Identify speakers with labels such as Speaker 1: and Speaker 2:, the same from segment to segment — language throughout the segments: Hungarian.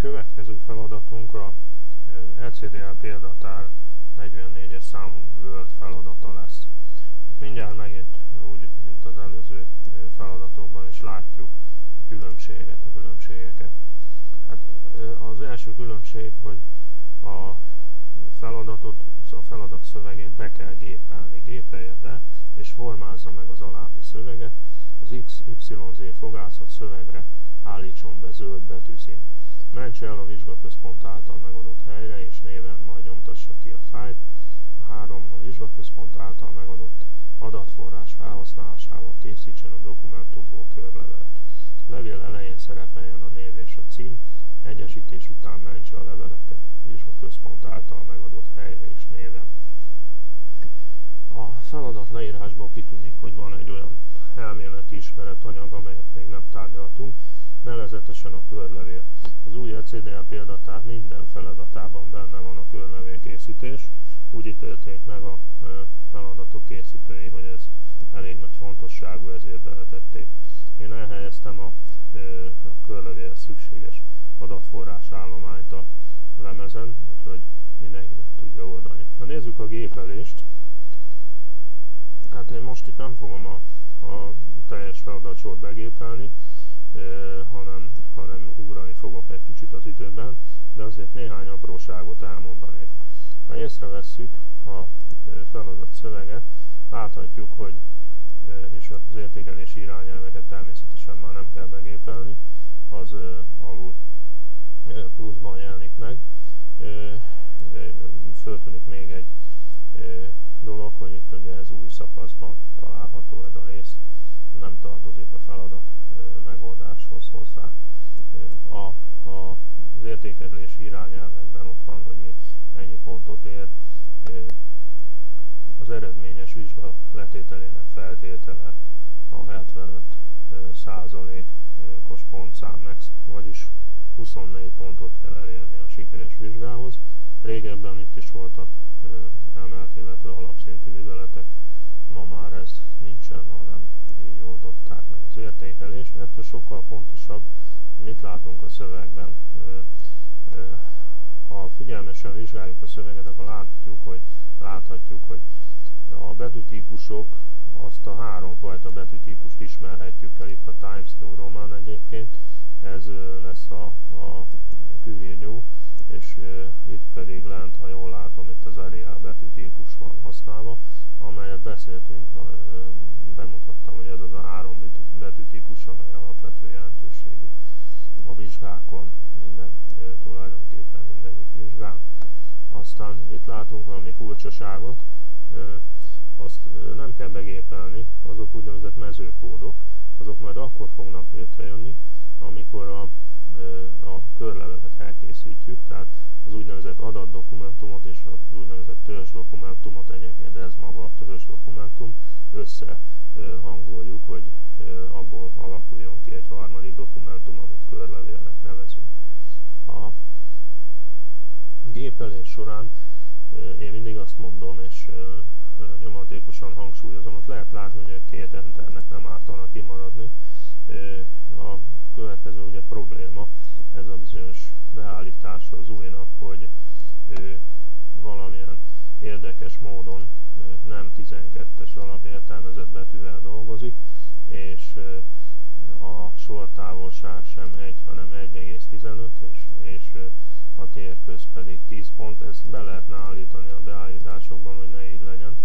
Speaker 1: következő feladatunk a LCDL példatár 44-es számú Word feladata lesz. Mindjárt megint úgy, mint az előző feladatokban is látjuk a különbséget, a különbségeket. Hát az első különbség, hogy a feladatot, a feladat szövegét be kell gépelni. Gépelje be, és formázza meg az alábbi szöveget. Az XYZ fogászat szövegre állítson be zöld betűszínt. Mentse el a vizsgaközpont által megadott helyre, és néven majd nyomtassa ki a fájt. A három a vizsgaközpont által megadott adatforrás felhasználásával készítsen a dokumentumból körlevelet. Levél elején szerepeljen a név és a cím, egyesítés után mentse a leveleket vizsgaközpont által megadott helyre és néven. A feladat leírásból kitűnik, hogy van egy olyan elméleti ismeretanyag, amelyet még nem tárgyaltunk, nevezetesen a körlevél. Az új ECDL példatár minden feladatában benne van a körlevél készítés. Úgy ítélték meg a feladatok készítői, hogy ez elég nagy fontosságú, ezért beletették. Én elhelyeztem a, a körlevél szükséges adatforrás állományt a lemezen, úgyhogy mindenki meg tudja oldani. Na nézzük a gépelést. Hát én most itt nem fogom a, a teljes feladatsort begépelni, hanem, hanem ugrani fogok egy kicsit az időben, de azért néhány apróságot elmondanék. Ha észrevesszük a feladat szöveget, láthatjuk, hogy és az értékelési irányelveket természetesen már nem kell begépelni, az alul pluszban jelenik meg. Föltűnik még egy dolog, hogy itt ugye ez új szakaszban található ez a rész, nem tartozik a feladat megoldáshoz hozzá. A, a, az értékelési irányelvekben ott van, hogy mi ennyi pontot ér. Az eredményes vizsga letételének feltétele a 75 százalékos pontszám, vagyis 24 pontot kell elérni a sikeres vizsgához. Régebben itt is voltak emelt, illetve alapszintű műveletek, ma már ez nincsen, hanem így oldották meg az értékelést. Ettől sokkal fontosabb, mit látunk a szövegben. Ha figyelmesen vizsgáljuk a szöveget, akkor látjuk, hogy, láthatjuk, hogy a betűtípusok, azt a háromfajta betűtípust ismerhetjük el itt a Times New Roman egyébként, ez lesz a, a New, és itt pedig lent, ha jól látom, itt az Arial betűtípus van használva, amelyet beszéltünk, bemutattam, hogy ez az a három betűtípus, amely alapvető jelentőségű a vizsgákon, minden, tulajdonképpen mindegyik vizsgán. Aztán itt látunk valami furcsaságot, azt nem kell begépelni, azok úgynevezett mezőkódok, azok majd akkor fognak létrejönni, amikor a, a körlevelet elkészítjük, tehát az úgynevezett adatdokumentumot és az úgynevezett törzs dokumentumot, egyébként ez maga a törzs dokumentum, összehangoljuk, hogy abból alakuljon ki egy harmadik dokumentum, amit körlevélnek nevezünk. A gépelés során én mindig azt mondom, és nyomatékosan hangsúlyozom, ott lehet látni, hogy a két enternek nem ártana kimaradni. A következő ugye probléma, ez a bizonyos beállítása az újnak, hogy valamilyen érdekes módon nem 12-es alapértelmezett betűvel dolgozik, és a sortávolság sem 1, hanem 1,15, és, és a térköz pedig 10 pont. Ezt be lehetne állítani a beállításokban, hogy ne így legyen,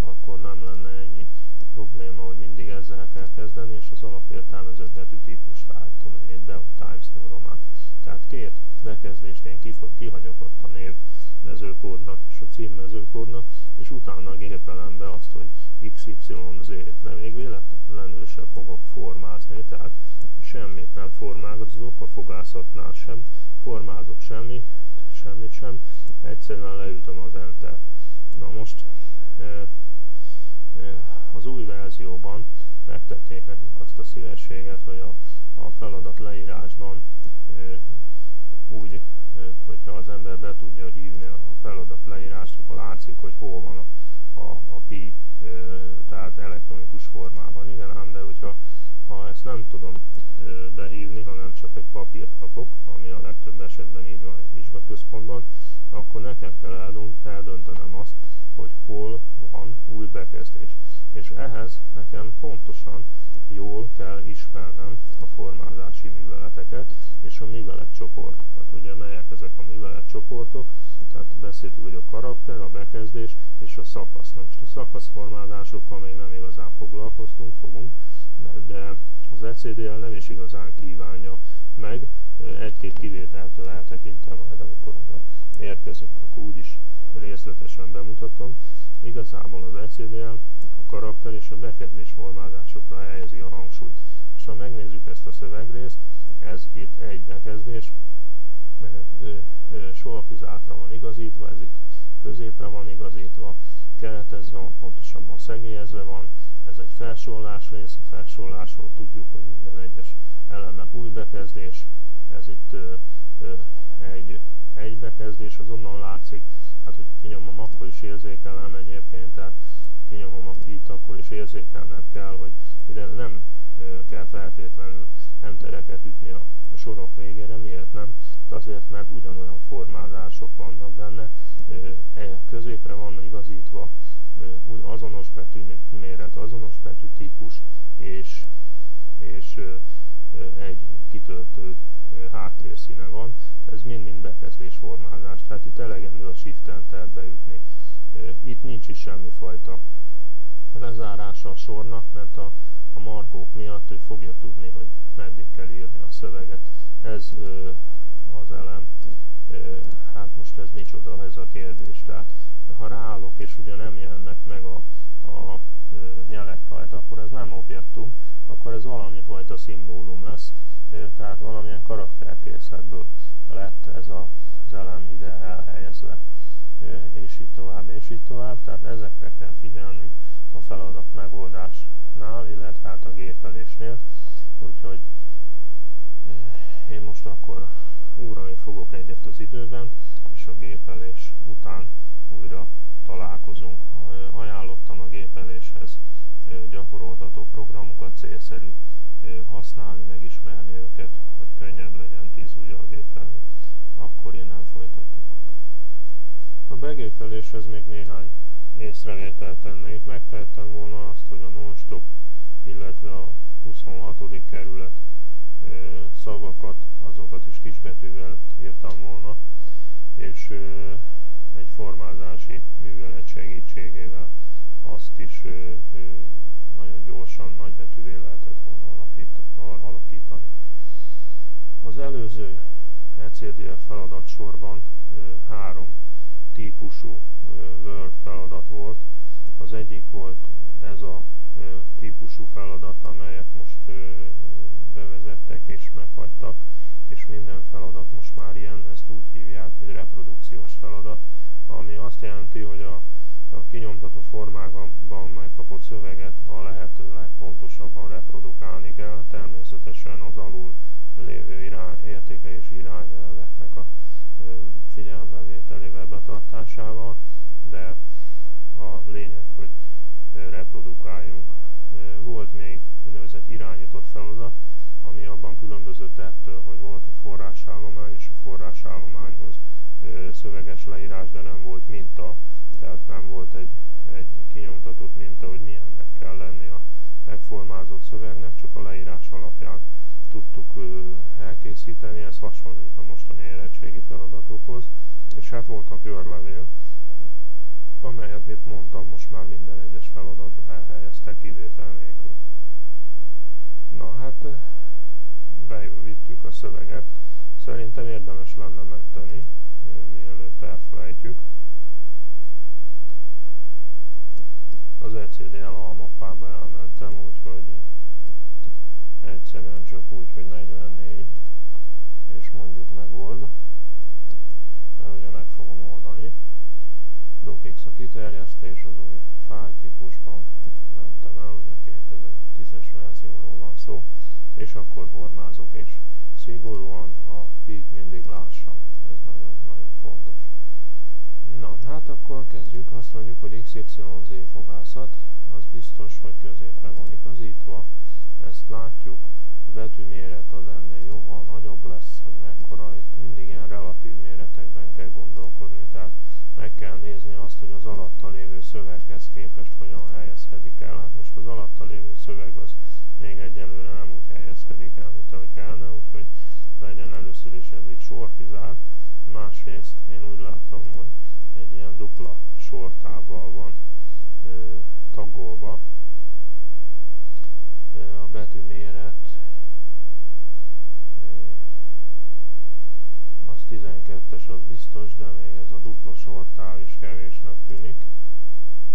Speaker 1: akkor nem lenne ennyi probléma, hogy mindig ezzel kell kezdeni, és az alapértelmezett betűtípust állítom én itt be Times New Roman. Tehát két bekezdést én kihagyok ott a név mezőkódnak és a cím mezőkódnak, és utána gépelem be azt, hogy XYZ, de még véletlenül sem fogok formázni, tehát semmit nem formázok, a fogászatnál sem formázok semmi, semmit sem, egyszerűen leütöm az enter. Na most az új verzióban megtették nekünk azt a szívességet, hogy a, a feladat leírásban úgy, hogyha az ember be tudja hívni a feladat leírást, akkor látszik, hogy hol van a, a, a pi, tehát elektronikus formában. Igen, ám, de hogyha ha ezt nem tudom behívni, hanem csak egy papírt kapok, ami a legtöbb esetben nekem kell eldöntenem azt, hogy hol van új bekezdés. És ehhez nekem pontosan jól kell ismernem a formázási műveleteket és a műveletcsoportokat. Ugye melyek ezek a műveletcsoportok? Tehát beszéltük, hogy a karakter, a bekezdés és a szakasz. Na most a szakaszformázásokkal még nem igazán foglalkoztunk, fogunk, de az ECDL nem is igazán kívánja meg, egy-két kivételtől eltekintve majd, amikor oda érkezünk, akkor úgyis részletesen bemutatom. Igazából az ECDL karakter és a bekezdés formázásokra helyezi a hangsúlyt. És ha megnézzük ezt a szövegrészt, ez itt egy bekezdés, sorkizátra van igazítva, ez itt középre van igazítva, keretezve van, pontosabban szegélyezve van, ez egy felsorolás rész, a felsorolásról tudjuk, hogy minden egyes elemnek új bekezdés, ez itt ö, ö, egy, egy bekezdés, azonnal látszik, hát hogyha kinyomom, akkor is érzékelem egyébként, tehát kinyomom itt, akkor is érzékelnem kell, hogy ide nem kell feltétlenül entereket ütni a sorok végére. Miért nem? Azért, mert ugyanolyan formázások vannak benne, középre van igazítva azonos betű méret, azonos betű típus, és, és egy kitöltő háttérszíne van. Ez mind-mind bekezdés formázás, tehát itt elegendő a Shift enter beütni. Itt nincs is semmifajta lezárása a sornak, mert a, a markók miatt ő fogja tudni, hogy meddig kell írni a szöveget. Ez ö, az elem, ö, hát most ez micsoda ez a kérdés. Tehát ha ráállok és ugye nem jelennek meg a, a ö, nyelek rajta, akkor ez nem objektum, akkor ez valami fajta szimbólum lesz, ö, tehát valamilyen karakterkészletből lett ez a, az elem ide elhelyezve, és így tovább, és így tovább. Tehát ezekre kell figyelnünk a feladat megoldásnál, illetve hát a gépelésnél. Úgyhogy én most akkor úrani fogok egyet az időben, és a gépelés után újra találkozunk. Ajánlottam a gépeléshez gyakoroltató programokat, célszerű használni, megismerni őket, hogy könnyebb legyen tíz ujjal gépelni. Akkor innen folytatjuk. A begépeléshez még néhány észrevételt tennék. Megtehettem volna azt, hogy a non-stop, illetve a 26. kerület szavakat, azokat is kisbetűvel írtam volna, és egy formázási művelet segítségével azt is nagyon gyorsan nagybetűvé lehetett volna alakítani. Az előző ECDF feladat sorban három típusú Word feladat volt. Az egyik volt ez a típusú feladat, amelyet most bevezettek és meghagytak, és minden feladat most már ilyen, ezt úgy hívják, hogy reprodukciós feladat, ami azt jelenti, hogy a, a kinyomtató formában megkapott szöveget a lehető legpontosabban reprodukálni kell, természetesen az alul lévő irány, értéke és irányelveknek a figyelembevételével betartásával, de a lényeg, hogy reprodukáljunk. Volt még úgynevezett irányított feladat, ami abban különbözött ettől, hogy volt a forrásállomány, és a forrásállományhoz szöveges leírás, de nem volt minta, tehát nem volt egy, egy kinyomtatott minta, hogy milyennek kell lenni a megformázott szövegnek, csak a leírás alapján tudtuk elkészíteni, ez hasonlít a mostani érettségi feladatokhoz, és hát volt a körlevél, amelyet, mint mondtam, most már minden egyes feladatba elhelyeztek kivétel nélkül. Na hát, bevittük a szöveget, szerintem érdemes lenne menteni, mielőtt elfelejtjük. Az ECDL almappába elmentem, úgyhogy egyszerűen csak úgy, hogy 44, és mondjuk megold, mert ugye meg fogom oldani. DocX a kiterjesztés az új fájltípusban mentem el, ugye 2010-es verzióról van szó, és akkor formázok, és szigorúan a beat mindig lássam, ez nagyon-nagyon fontos. Na, hát akkor kezdjük, azt mondjuk, hogy XYZ fogászat, az biztos, hogy középre van igazítva, ezt látjuk, a betű méret az ennél jóval nagyobb lesz, hogy mekkora, itt mindig ilyen relatív méretekben kell gondolkodni, tehát azt, hogy az alatta lévő szöveghez képest hogyan helyezkedik el. Hát most az alatta lévő szöveg az még egyelőre nem úgy helyezkedik el, mint ahogy kellene, úgyhogy legyen először is ez így sortizár. Másrészt én úgy látom, hogy egy ilyen dupla sortával van ö, tagolva. A betű méret az 12-es, az biztos, de még ez a dupla sortál is kevésnek tűnik.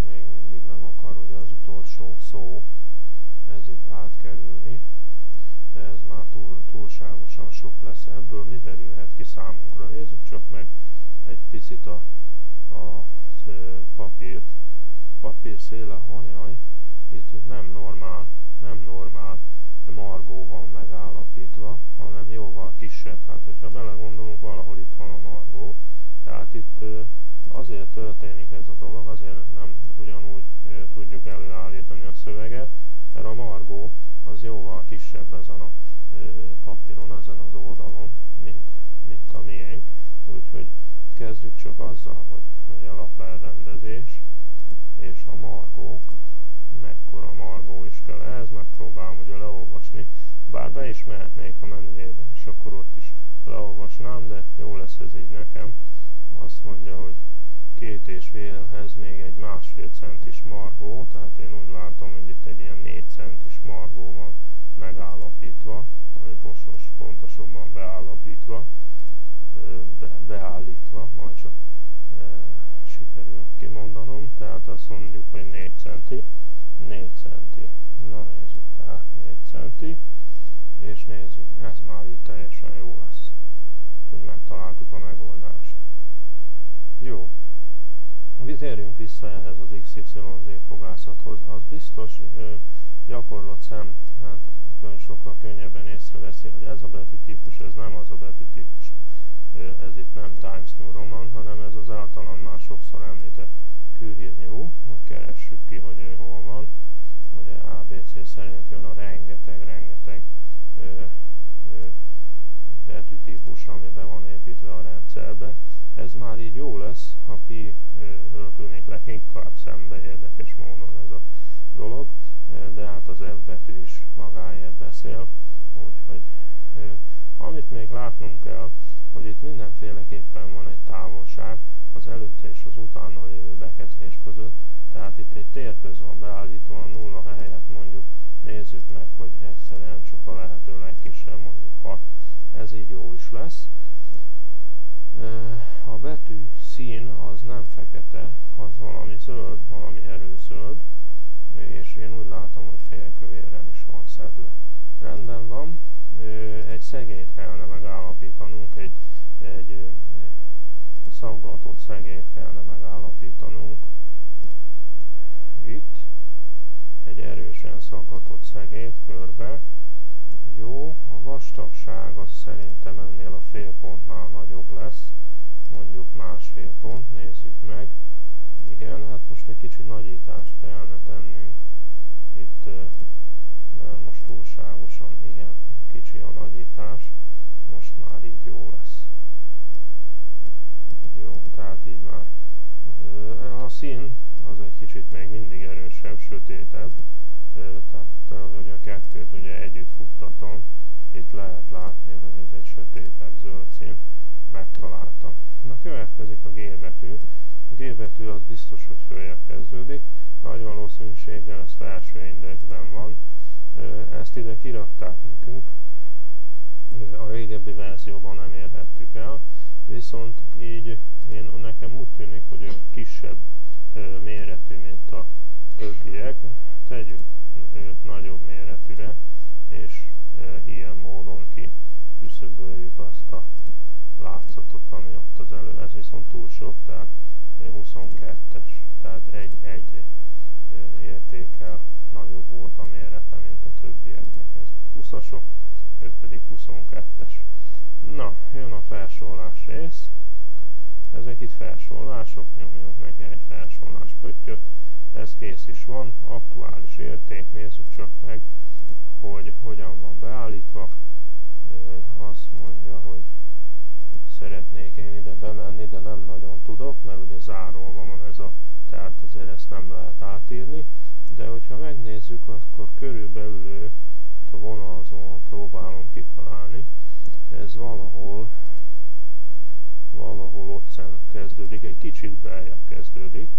Speaker 1: Még mindig nem akar ugye az utolsó szó ez itt átkerülni. Ez már túl, túlságosan sok lesz. Ebből mi derülhet ki számunkra? Nézzük csak meg egy picit a, a papírt. Papír széle hajaj, itt nem normál, nem normál margó van megállapítva, hanem jóval kisebb. Hát, hogyha belegondolunk, valahol itt van a margó. Tehát itt azért történik ez a dolog, azért nem ugyanúgy tudjuk előállítani a szöveget, mert a margó az jóval kisebb ezen a papíron, ezen az oldalon, mint, mint a miénk. Úgyhogy kezdjük csak azzal, hogy, hogy a lapelrendezés és a margók, mekkora margó is kell ehhez, megpróbálom ugye leolvasni, bár be is mehetnék a menüjében, és akkor ott is leolvasnám, de jó lesz ez így nekem. Azt mondja, hogy két és félhez még egy másfél centis margó, tehát én úgy látom, hogy itt egy ilyen négy centis margó van megállapítva, vagy most pontosabban beállapítva, be, beállítva, majd csak e, sikerül kimondanom, tehát azt mondjuk, hogy 4 centi, 4 centi, na nézzük, tehát 4 centi, és nézzük, ez már így teljesen jó lesz, hogy megtaláltuk a megoldást. Jó, térjünk vissza ehhez az XYZ fogászathoz. Az biztos gyakorlatszem, hát ön sokkal könnyebben észreveszi, hogy ez a betűtípus, ez nem az a betűtípus. Ez itt nem Times New Roman, hanem ez az általam már sokszor említett Curie New, keressük ki, hogy ő hol van. Ugye ABC szerint jön a rengeteg-rengeteg betűtípus, ami be van építve a rendszerbe. Ez már így jó lesz, ha pi tűnik leginkább szembe érdekes módon ez a dolog, de hát az F betű is magáért beszél, úgyhogy amit még látnunk kell, hogy itt mindenféleképpen van egy távolság az előtte és az utána lévő bekezdés között, tehát itt egy térköz van beállítva a nulla helyett mondjuk nézzük meg, hogy egyszerűen csak a lehető legkisebb, mondjuk 6, ez így jó is lesz. A betű szín az nem fekete, az valami zöld, valami erőzöld, és én úgy látom, hogy félkövéren is van szedve. Rendben van, egy szegélyt kellene megállapítanunk, egy, egy szaggatott szegélyt kellene megállapítanunk. Itt egy erősen szaggatott szegélyt körbe. Jó, a vastagság az szerintem ennél a félpontnál nagyobb lesz, mondjuk másfél pont, nézzük meg. Igen, hát most egy kicsit nagyítást kellene tennünk. Itt mert most túlságosan, igen, kicsi a nagyítás. Most már így jó lesz. Jó, tehát így már. A szín az egy kicsit még mindig erősebb, sötétebb. Tehát, hogy a kettőt ugye együtt futtatom, itt lehet látni, hogy ez egy sötétebb zöld szín. Megtaláltam. Na következik a G betű. A G betű az biztos, hogy följebb kezdődik. Nagy valószínűséggel ez felső indexben van. Ezt ide kirakták nekünk. A régebbi verzióban nem érhettük el. Viszont így én, nekem úgy tűnik, hogy ő kisebb méretű, mint a többiek. Tegyük őt nagyobb méretűre, és ilyen módon ki küszöböljük azt a látszatot, ami ott az elő, ez viszont túl sok, tehát 22-es, tehát egy-egy értékkel nagyobb volt a mérete, mint a többieknek. Ez 20-asok, ő pedig 22-es. Na, jön a felsorolás rész. Ezek itt felsorolások, nyomjunk neki egy felsorolás pöttyöt. Ez kész is van, aktuális érték, nézzük csak meg, hogy hogyan van beállítva. Azt mondja, hogy szeretnék én ide bemenni, de nem nagyon tudok, mert ugye zárolva van ez a, tehát azért ezt nem lehet átírni, de hogyha megnézzük, akkor körülbelül a vonalzóan próbálom kitalálni, ez valahol valahol ott kezdődik, egy kicsit beljebb kezdődik,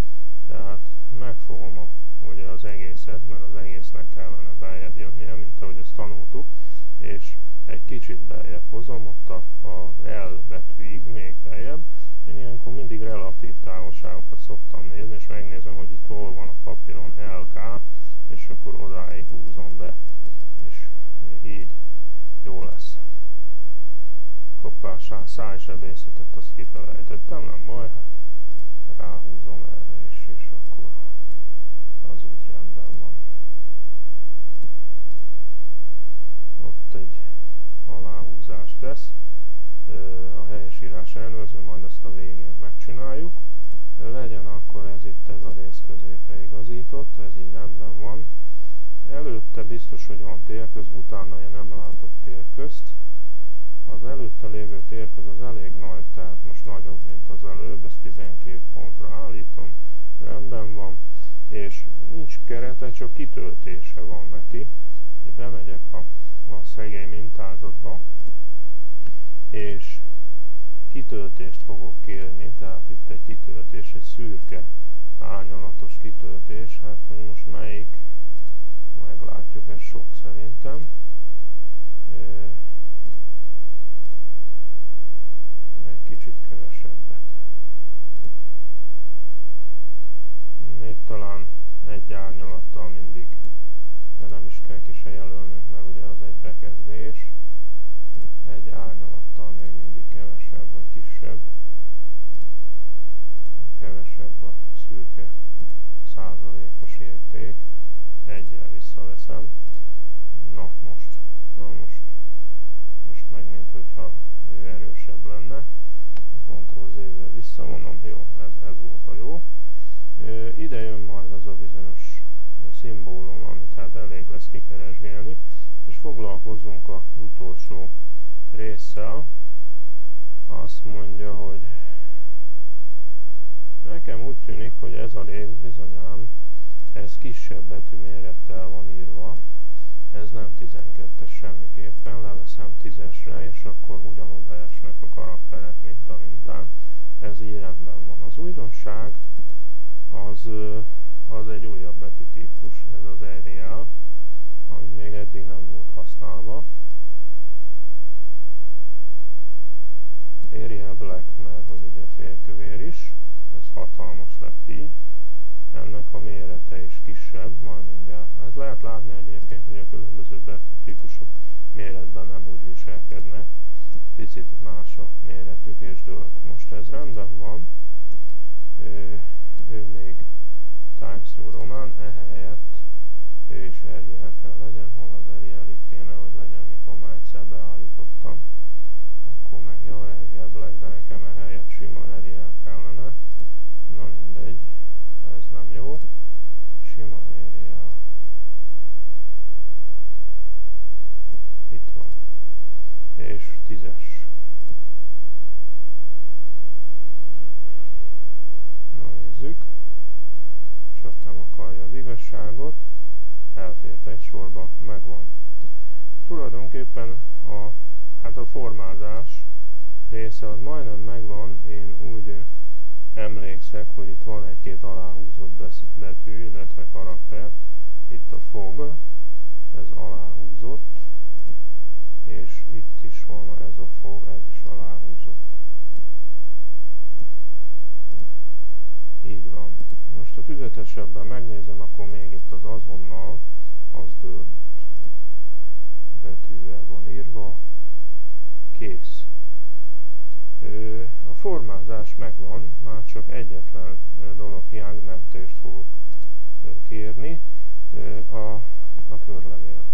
Speaker 1: tehát megfogom a, ugye az egészet, mert az egésznek kellene beljebb jönnie, mint ahogy ezt tanultuk, és egy kicsit beljebb hozom, ott a, a L betűig, még beljebb. Én ilyenkor mindig relatív távolságokat szoktam nézni, és megnézem, hogy itt hol van a papíron LK, és akkor odáig húzom be, és így jó lesz. Hoppá, szájsebészetet azt kifelejtettem, nem baj, hát ráhúzom erre is, és akkor az úgy rendben van. Ott egy aláhúzást tesz, a helyesírás elnöző, majd azt a végén megcsináljuk. Legyen akkor ez itt ez a rész középre igazított, ez így rendben van. Előtte biztos, hogy van térköz, utána én nem látok térközt. Az előtte lévő térköz az elég nagy, tehát most nagyobb, mint az előbb, ezt 12 pontra állítom, rendben van, és nincs kerete, csak kitöltése van neki. Bemegyek a, a szegély mintázatba, és kitöltést fogok kérni, tehát itt egy kitöltés, egy szürke árnyalatos kitöltés, hát hogy most melyik, meglátjuk, ez sok szerintem. Egy kicsit kevesebbet. Még talán egy árnyalattal mindig, de nem is kell ki se jelölnünk, mert ugye az egy bekezdés egy árnyalattal még mindig kevesebb vagy kisebb. Kevesebb a szürke százalékos érték. Egyel visszaveszem. Na most, na most, most meg mint hogyha ő erősebb lenne. Ctrl Z-vel visszavonom, jó, ez, ez volt a jó. Ide jön majd az a bizonyos szimbólum, amit hát elég lesz kikeresgélni, és foglalkozzunk az utolsó résszel azt mondja, hogy nekem úgy tűnik, hogy ez a rész bizonyám, ez kisebb betű mérettel van írva, ez nem 12-es semmiképpen, leveszem 10-esre, és akkor ugyanoda esnek a karakterek, mint a mintán. Ez így rendben van. Az újdonság az, az egy újabb betűtípus, ez az Arial, ami még eddig nem volt használva. Arial Black, mert hogy ugye félkövér is, ez hatalmas lett így, ennek a mérete is kisebb, majd mindjárt. Hát lehet látni egyébként, hogy a különböző típusok méretben nem úgy viselkednek, picit más a méretük és dölt. Most ez rendben van, ő, ő még Times New Roman, ehelyett ő is Arial kell legyen, hol az Arial, itt kéne, hogy legyen, mikor már egyszer beállítottam. Akkor meg jó Arial Black, de nekem ehelyett sima Arial kellene. Na mindegy, ez nem jó. Sima Arial. Itt van. És tízes. Na nézzük. Csak nem akarja az igazságot. Elfért egy sorba, megvan. Tulajdonképpen a Hát a formázás része az majdnem megvan, én úgy emlékszek, hogy itt van egy-két aláhúzott betű, illetve karakter. Itt a fog, ez aláhúzott, és itt is van ez a fog, ez is aláhúzott. Így van. Most a tüzetesebben megnézem, akkor még itt az azonnal, az dőlt betűvel van írva, kész. A formázás megvan, már csak egyetlen dolog hiány, nem tést fogok kérni, a, a körlevél.